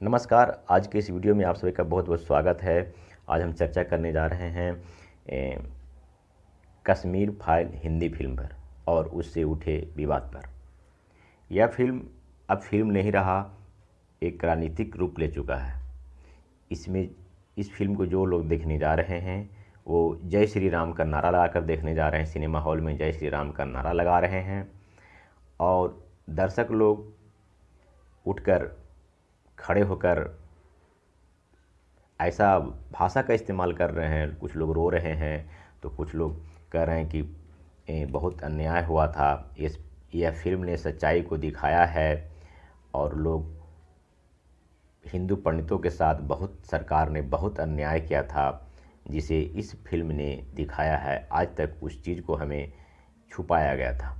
नमस्कार। आज के इस वीडियो में आप सभी का बहुत बहुत स्वागत है। आज हम चर्चा करने जा रहे हैं ए, कश्मीर फ़ाइल हिंदी फ़िल्म पर और उससे उठे विवाद पर। यह फ़िल्म अब फ़िल्म नहीं रहा एक राजनीतिक रूप ले चुका है। इसमें इस फ़िल्म को जो लोग देखने जा रहे हैं वो जय श्री राम का नारा लगाकर देखने जा रहे हैं। सिनेमा हॉल में जय श्री राम का नारा लगा रहे हैं और दर्शक लोग उठकर खड़े होकर ऐसा भाषा का इस्तेमाल कर रहे हैं, कुछ लोग रो रहे हैं तो कुछ लोग कह रहे हैं कि बहुत अन्याय हुआ था, इस, यह फ़िल्म ने सच्चाई को दिखाया है। और लोग हिंदू पंडितों के साथ बहुत, सरकार ने बहुत अन्याय किया था, जिसे इस फ़िल्म ने दिखाया है। आज तक उस चीज़ को हमें छुपाया गया था।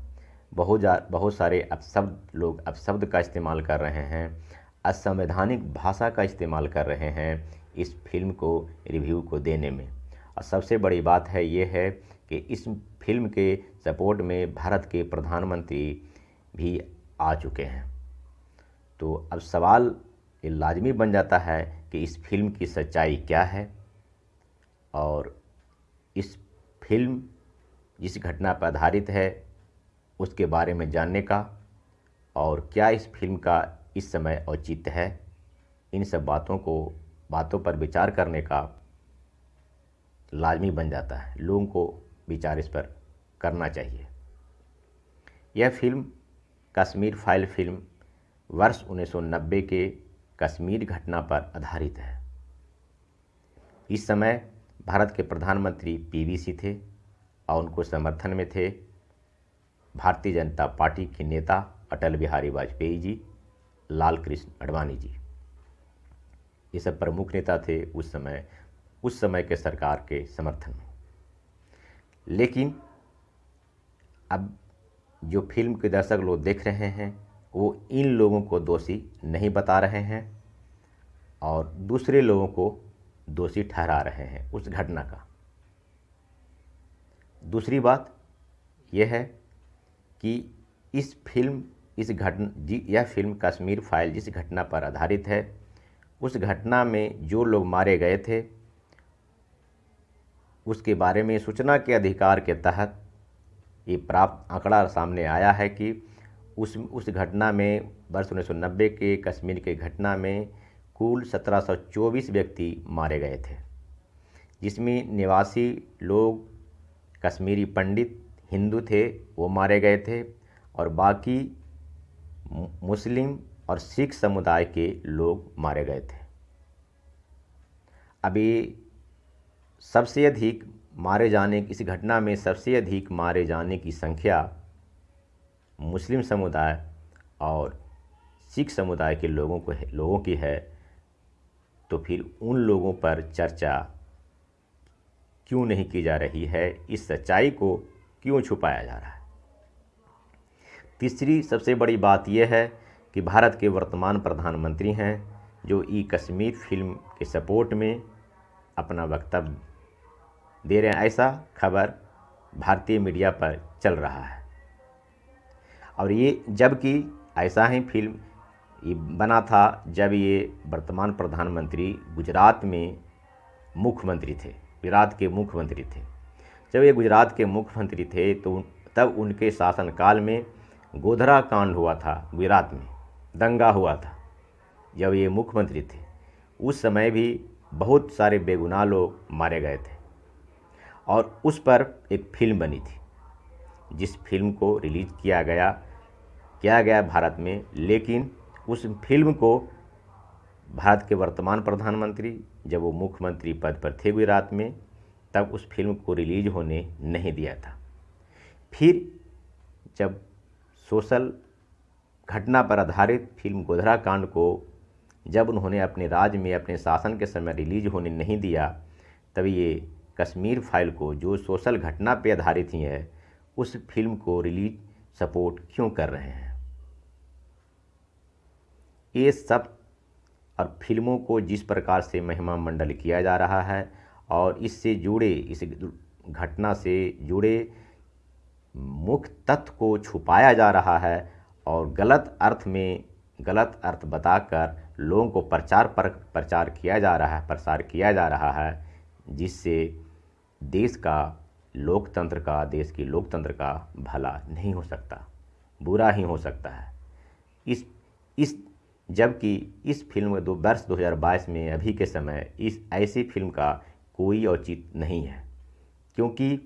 बहुत जा, बहुत सारे अपशब्द, लोग अपशब्द का इस्तेमाल कर रहे हैं। असंवैधानिक भाषा का इस्तेमाल कर रहे हैं इस फ़िल्म को, रिव्यू को देने में। और सबसे बड़ी बात है ये है कि इस फ़िल्म के सपोर्ट में भारत के प्रधानमंत्री भी आ चुके हैं। तो अब सवाल ये लाजमी बन जाता है कि इस फ़िल्म की सच्चाई क्या है? और इस फ़िल्म जिस घटना पर आधारित है, उसके बारे में जानने का और क्या इस फ़िल्म का इस समय औचित्य है। इन सब बातों को, बातों पर विचार करने का लाजमी बन जाता है। लोगों को विचार इस पर करना चाहिए। यह फ़िल्म, कश्मीर फ़ाइल फ़िल्म, वर्ष 1990 के कश्मीर घटना पर आधारित है। इस समय भारत के प्रधानमंत्री पीवीसी थे और उनको समर्थन में थे। भारतीय जनता पार्टी के नेता अटल बिहारी वाजपेयी जी। लाल कृष्ण अडवाणी जी। ये सब प्रमुख नेता थे उस समय उस समय के सरकार के समर्थन में। लेकिन अब जो फ़िल्म के दर्शक लोग देख रहे हैं, वो इन लोगों को दोषी नहीं बता रहे हैं और दूसरे लोगों को दोषी ठहरा रहे हैं उस घटना का। दूसरी बात यह है कि इस फ़िल्म इस घटना जी, यह फ़िल्म कश्मीर फ़ाइल जिस घटना पर आधारित है, उस घटना में जो लोग मारे गए थे, उसके बारे में सूचना के अधिकार के तहत ये प्राप्त आंकड़ा सामने आया है कि उस उस घटना में वर्ष उन्नीस सौ नब्बे के कश्मीर के घटना में कुल 1724 व्यक्ति मारे गए थे, जिसमें निवासी लोग कश्मीरी पंडित, हिंदू थे, वो मारे गए थे और बाकी मुस्लिम और सिख समुदाय के लोग मारे गए थे। अभी सबसे अधिक मारे जाने, इस घटना में सबसे अधिक मारे जाने की संख्या मुस्लिम समुदाय और सिख समुदाय के लोगों को लोगों की है। तो फिर उन लोगों पर चर्चा क्यों नहीं की जा रही है? इस सच्चाई को क्यों छुपाया जा रहा है? तीसरी सबसे बड़ी बात यह है कि भारत के वर्तमान प्रधानमंत्री हैं, जो ई कश्मीर फ़िल्म के सपोर्ट में अपना वक्तव्य दे रहे हैं। ऐसा खबर भारतीय मीडिया पर चल रहा है। और ये जबकि ऐसा ही फ़िल्म ये बना था जब ये वर्तमान प्रधानमंत्री गुजरात में मुख्यमंत्री थे, गुजरात के मुख्यमंत्री थे। जब ये गुजरात के मुख्यमंत्री थे तो तब उनके शासनकाल में गोधरा कांड हुआ था गुजरात में, दंगा हुआ था। जब ये मुख्यमंत्री थे, उस समय भी बहुत सारे बेगुनाह लोग मारे गए थे। और उस पर एक फ़िल्म बनी थी, जिस फ़िल्म को रिलीज़ किया गया किया गया भारत में, लेकिन उस फ़िल्म को भारत के वर्तमान प्रधानमंत्री, जब वो मुख्यमंत्री पद पर थे गुजरात में, तब उस फ़िल्म को रिलीज़ होने नहीं दिया था। फिर जब सोशल घटना पर आधारित फ़िल्म गोधरा कांड को जब उन्होंने अपने राज्य में अपने शासन के समय रिलीज़ होने नहीं दिया, तब ये कश्मीर फ़ाइल को जो सोशल घटना पर आधारित ही है, उस फ़िल्म को रिलीज़ सपोर्ट क्यों कर रहे हैं? ये सब और फ़िल्मों को जिस प्रकार से महिमा मंडल किया जा रहा है और इससे जुड़े, इस घटना से जुड़े मुख्य तथ्य को छुपाया जा रहा है और गलत अर्थ में गलत अर्थ बताकर लोगों को प्रचार पर, प्रचार किया जा रहा है, प्रसार किया जा रहा है, जिससे देश का लोकतंत्र का, देश की लोकतंत्र का भला नहीं हो सकता, बुरा ही हो सकता है। इस इस, जबकि इस फ़िल्म दो, वर्ष 2022 में अभी के समय इस ऐसी फ़िल्म का कोई औचित नहीं है, क्योंकि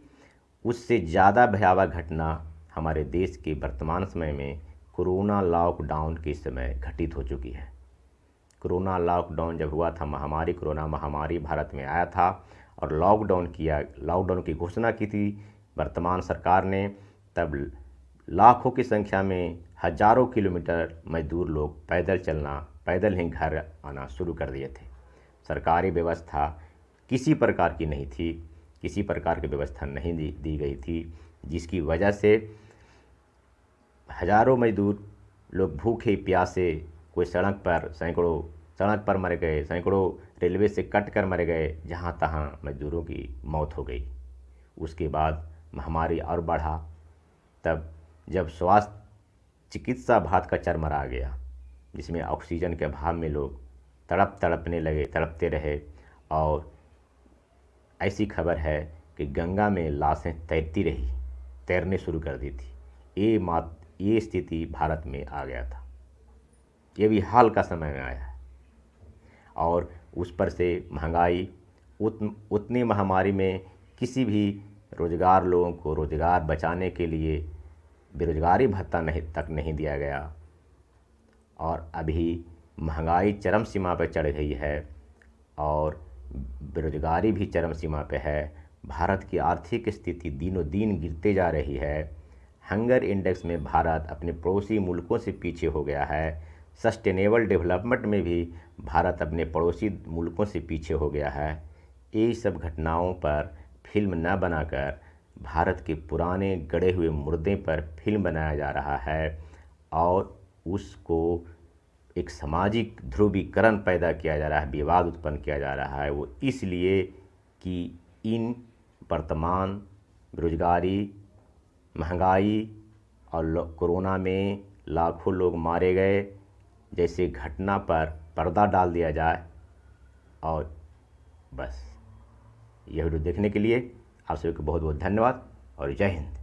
उससे ज़्यादा भयावह घटना हमारे देश के वर्तमान समय में कोरोना लॉकडाउन के समय घटित हो चुकी है। कोरोना लॉकडाउन जब हुआ था, महामारी, कोरोना महामारी भारत में आया था और लॉकडाउन किया, लॉकडाउन की घोषणा की थी वर्तमान सरकार ने, तब लाखों की संख्या में हज़ारों किलोमीटर मजदूर लोग पैदल चलना, पैदल ही घर आना शुरू कर दिए थे। सरकारी व्यवस्था किसी प्रकार की नहीं थी। किसी प्रकार की व्यवस्था नहीं दी दी गई थी, जिसकी वजह से हज़ारों मजदूर लोग भूखे, प्यासे, कोई सड़क पर, सैकड़ों, सड़क पर मर गए, सैकड़ों रेलवे से कट कर मर गए, जहाँ तहाँ मजदूरों की मौत हो गई। उसके बाद महामारी और बढ़ा, तब जब स्वास्थ्य चिकित्सा भात का चरमरा आ गया, जिसमें ऑक्सीजन के अभाव में लोग तड़प तड़पने लगे, तड़पते रहे और ऐसी खबर है कि गंगा में लाशें तैरती रही, तैरने शुरू कर दी थी। ये मात, ये स्थिति भारत में आ गया था। ये भी हाल का समय में आया है। और उस पर से महँगाई, उत, उतनी महामारी में किसी भी रोज़गार लोगों को रोज़गार बचाने के लिए बेरोज़गारी भत्ता नहीं, तक नहीं दिया गया। और अभी महँगाई चरम सीमा पर चढ़ गई है और बेरोज़गारी भी चरम सीमा पे है। भारत की आर्थिक स्थिति दिनों दिन गिरते जा रही है। हंगर इंडेक्स में भारत अपने पड़ोसी मुल्कों से पीछे हो गया है। सस्टेनेबल डेवलपमेंट में भी भारत अपने पड़ोसी मुल्कों से पीछे हो गया है। ये सब घटनाओं पर फ़िल्म न बनाकर भारत के पुराने गड़े हुए मुर्दे पर फ़िल्म बनाया जा रहा है और उसको एक सामाजिक ध्रुवीकरण पैदा किया जा रहा है, विवाद उत्पन्न किया जा रहा है। वो इसलिए कि इन वर्तमान बेरोजगारी, महँगाई और कोरोना में लाखों लोग मारे गए, जैसे घटना पर पर्दा डाल दिया जाए और बस। यह वीडियो देखने के लिए आप सभी को बहुत बहुत धन्यवाद और जय हिंद।